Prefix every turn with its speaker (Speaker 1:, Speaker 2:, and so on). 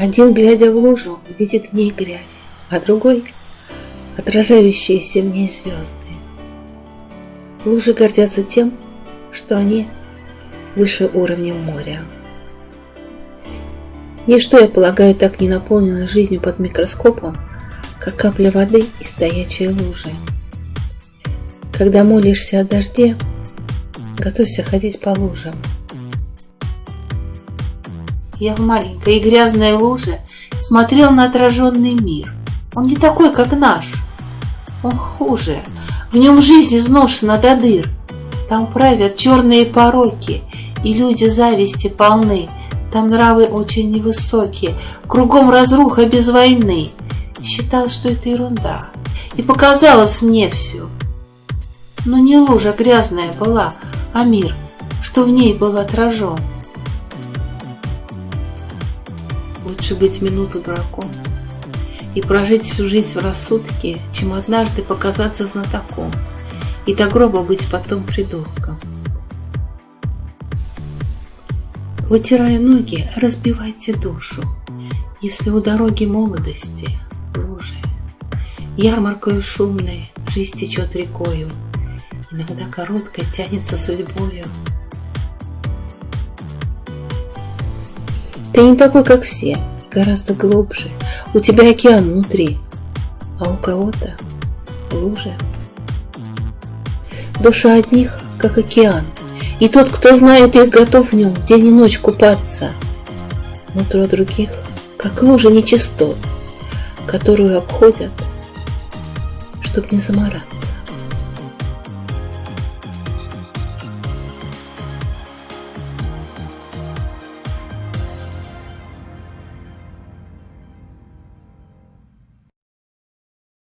Speaker 1: Один, глядя в лужу, видит в ней грязь, а другой — отражающиеся в ней звезды. Лужи гордятся тем, что они выше уровня моря. Ничто, я полагаю, так не наполнено жизнью под микроскопом, как капля воды и стоячие лужи. Когда молишься о дожде, готовься ходить по лужам –
Speaker 2: я в маленькой и грязной луже смотрел на отраженный мир. Он не такой, как наш. Он хуже. В нем жизнь изношена до дыр. Там правят черные пороки, и люди зависти полны. Там нравы очень невысокие, кругом разруха без войны. Считал, что это ерунда, и показалось мне все. Но не лужа грязная была, а мир, что в ней был отражен.
Speaker 1: Лучше быть минуту дураком и прожить всю жизнь в рассудке, чем однажды показаться знатоком и до гроба быть потом придурком. Вытирая ноги, разбивайте душу, если у дороги молодости лужи. Ярмаркою шумной жизнь течет рекою, иногда короткой тянется судьбою. Ты не такой, как все, гораздо глубже. У тебя океан внутри, а у кого-то лужа. Душа одних, как океан, и тот, кто знает их, готов в нем день и ночь купаться. Нутро других, как лужа нечистот, которую обходят, чтоб не заморать.